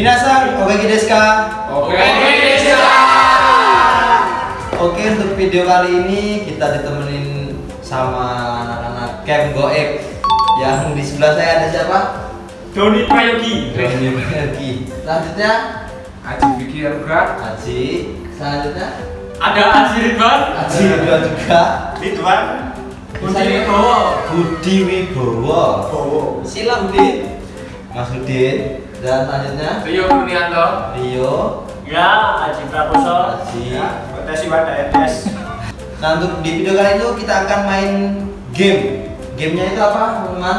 Minasan, oke desu ka? Oke, desu. Oke, untuk video kali ini kita ditemenin sama anak-anak Camp Goek yang di sebelah saya ada siapa? Doni Prayogi. Doni Bergi. Selanjutnya Aji pikir berat. Aji. Selanjutnya Ada Aji Ridwan. Aji Ridwan juga. Ridwan. Budi Wibowo. Budi Wibowo. Sila Budi. Mas Udin. Dan selanjutnya Rio Kurnianto. Rio. Ya, Aji Prakoso. Aji. Tes Iwanda ETS. Nah untuk di video kali itu kita akan main game. Gamenya itu apa teman-teman?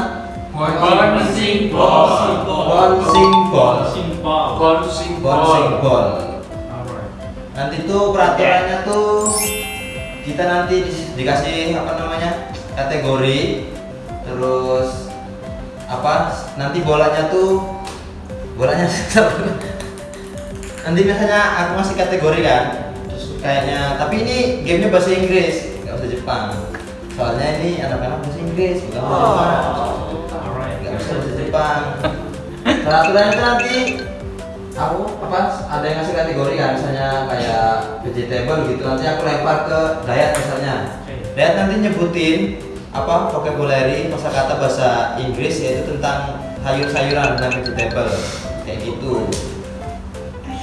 Bouncing ball. Bouncing ball. Bouncing Bouncing ball. ball. Nanti tuh peraturannya tuh kita nanti di- dikasih apa namanya kategori, terus apa? Nanti bolanya tuh bolanya nanti biasanya aku ngasih kategori kan, terus kayaknya tapi ini gamenya bahasa Inggris, nggak bahasa Jepang. Soalnya ini anak-anak bahasa Inggris bukan bahasa Jepang. Nggak bisa bahasa Jepang. Peraturan itu nanti aku apa ada yang ngasih kategori kan misalnya kayak vegetable gitu nanti aku lempar ke Dayat misalnya. Dayat nanti nyebutin apa vocabulary kosakata bahasa Inggris yaitu tentang sayur-sayuran dan vegetable. Kayak gitu.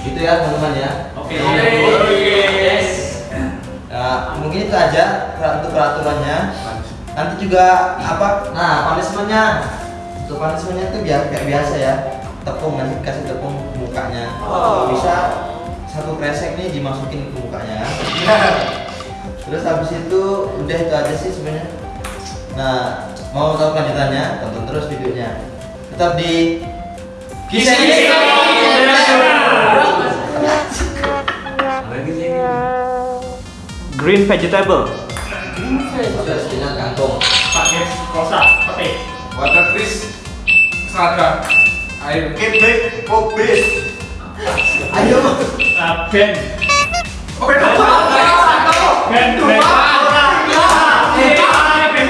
Gitu ya teman-teman ya. Oke. Yes. Mungkin itu aja untuk peraturannya. Nanti juga apa? Nah, punishmentnya. Untuk punishmentnya itu biar kayak biasa ya. Tepung nanti kasih tepung ke mukanya. Oh. Bisa satu kresek nih dimasukin ke mukanya. Terus habis itu udah itu aja sih sebenarnya. Nah, mau tahu kelanjutannya? Tonton terus videonya. Tetap di Kiseki Green vegetable. Terus dengan kangkung. Pakai kosa, pete. Water Chris. Seragam. Air. Kebek, obes. Ayo. Ah, Ben. Ben Ben, Ben. Eh, Ben.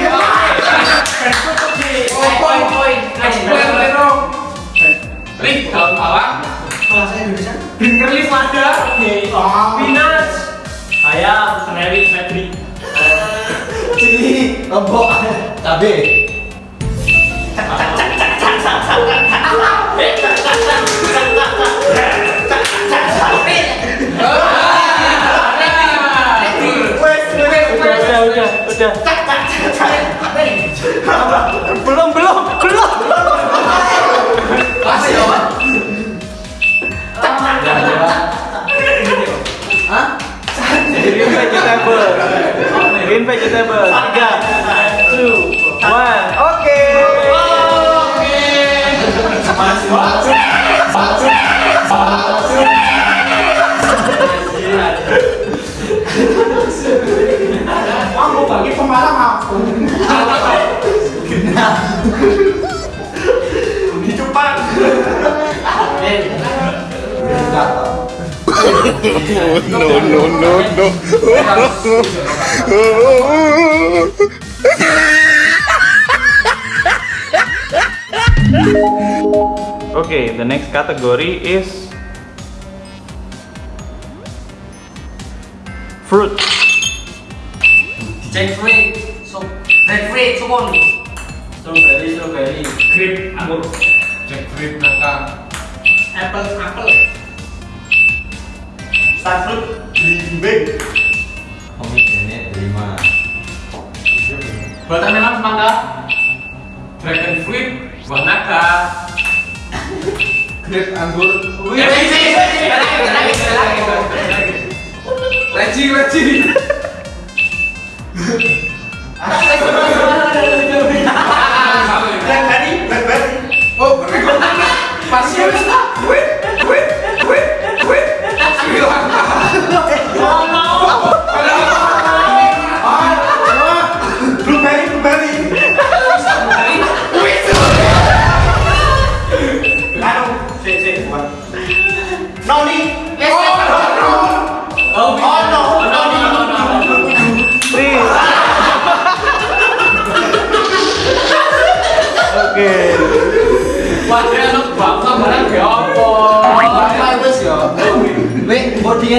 Ben daun bawang. Bahasa Indonesia. Green kerlis lada. Spinach. Cili, lombok, Di depan. no, no, no, no. Okay, the next category is fruit. Jackfruit. So, breadfruit, sukun. Strawberry, strawberry. Grape, anggur. Jackfruit nangka. Apple, apple. Starfruit, belimbing. Komik ini lima. Watermelon semangka. Dragon fruit. Buah naga. Grape anggur. Wih, Leci, leci. Blackberry,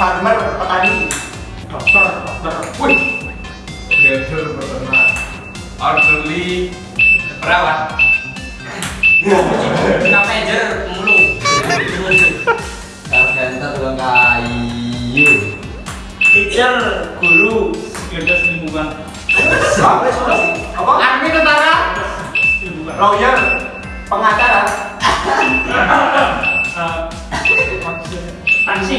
Farmer petani. Dokter, dokter. Wih. Grader peternak. Orderly perawat. Napejer mulu. Carpenter tukang kayu. Teacher, guru, Gagas lingkungan. apa? Army tentara. Lawyer, pengacara. ตัสิ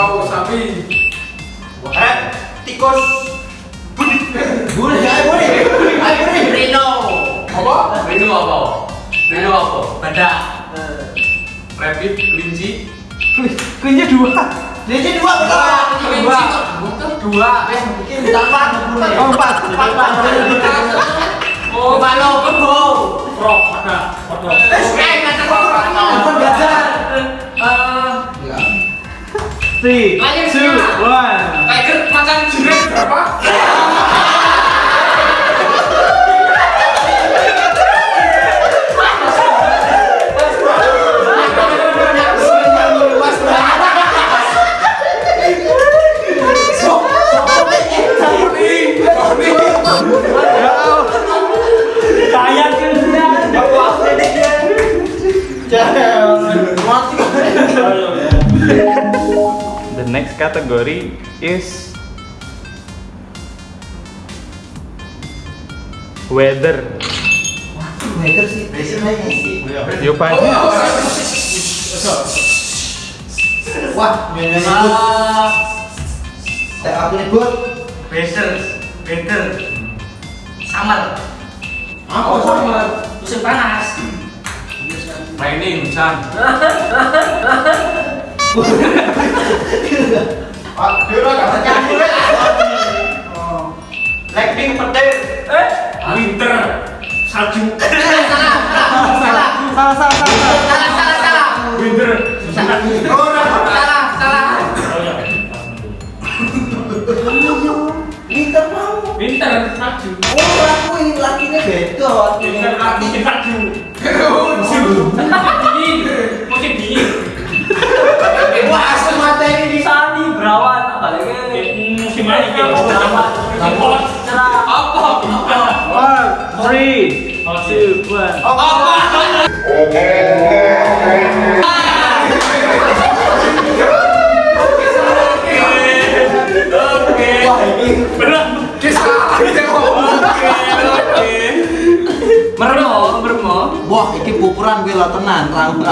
kau sapi? Eh, tikus. Budi. Budi. Ayo budi. Ayo budi. Rino. Apa? Rino apa? Rino apa? Badak. Rabbit, kelinci. Kelinci dua. Kelinci dua dua, Dua. Dua. empat, empat, empat. Empat. Empat. Oh, empat, kebo. empat, empat, Eh, kata empat, empat, empat, empat, empat, empat, empat, 3, 2, 1 마이크 마장 지금 봐 next category is weather. Meter sih, biasanya sih. Yuk Pak. Wah, nyanyi nyebut. Saya aku nyebut. Better, better. Samar. Apa sama? Musim panas. Raining, hujan. Pak, udah gak nyanyi. Lightning petir. Eh? Salju. Salah, salah, salah. Salah, salah, salah. Salah, salah. Winter. Salah, salah. Winter mau. Winter, salju. Oh, aku ini lakinya beda. Winter, musim salju. Musim dingin. Apa? One, three, two, one. Wah, ini pupuran gue lah tenan, rambut.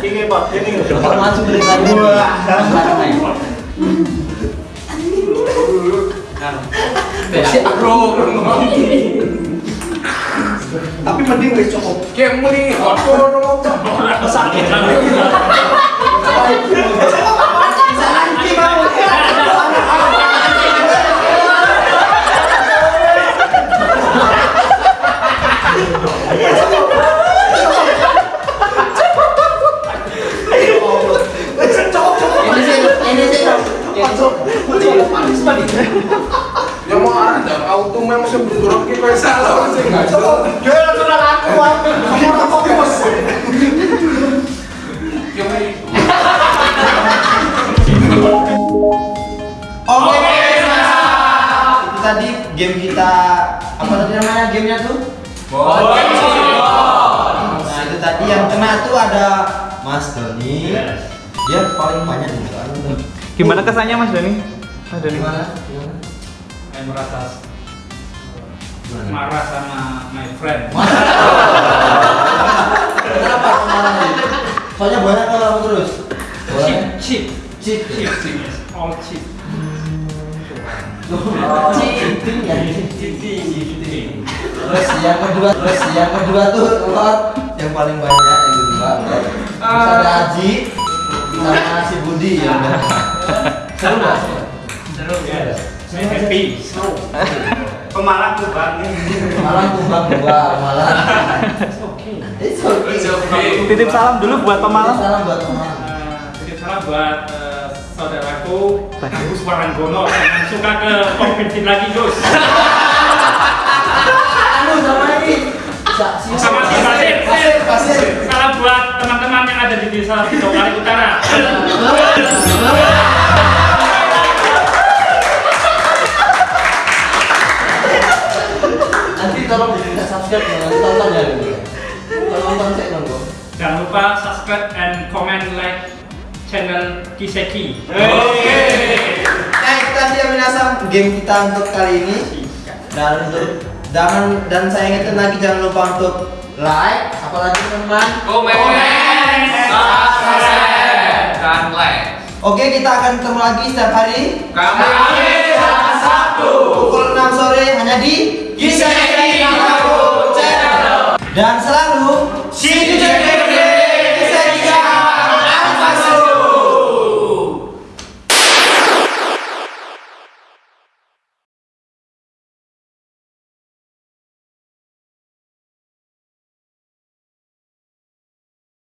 Ini Pak, ini. Maju beli lagi. Naik. Si bro. Tapi mending wis cukup. Kayak muni apa dong? Sakit. Kita salah nggak Oke. Itu tadi game kita apa tadi namanya gamenya tuh? Nah itu tadi yang kena tuh ada Mas Doni. Dia paling banyak nih. Gimana kesannya Mas Dani? Mas Dani. Gimana? Saya merasa? Marah sama my friend. Kenapa nih? Soalnya banyak kalau terus. Cheap, Boleh? cheap, Cheat. cheap, cheap, all cheap. Cheating ya. Terus yang kedua, terus yang kedua tuh Lord yang paling banyak yang kedua. Terus ada Haji sama si Budi ya udah. Seru nggak? Seru ya. Saya happy. Tuh Bang. Malah kumbang dua, malah. It's okay. It's okay. Titip salam dulu buat pemalang. Salam buat teman. Eh, Titip salam buat eh, saudaraku Agus Waranggono jangan suka ke kompetitif lagi Gus. Anu sama ini. Sama si. Pasir, pasir. Salam buat teman-teman yang ada di desa Sidowali Utara. Tolong minta subscribe dengan tonton ya. Kalau nonton saya nunggu. Jangan lupa subscribe and comment like channel Kiseki. Oke. Nah itu tadi ya minasang game kita untuk kali ini dan untuk jangan dan saya ingatkan lagi jangan lupa untuk like apalagi teman-teman Komen, subscribe, dan like. oke kita akan ketemu lagi setiap hari Kami hari Sabtu. pukul 6 sore hanya di Dan selalu See you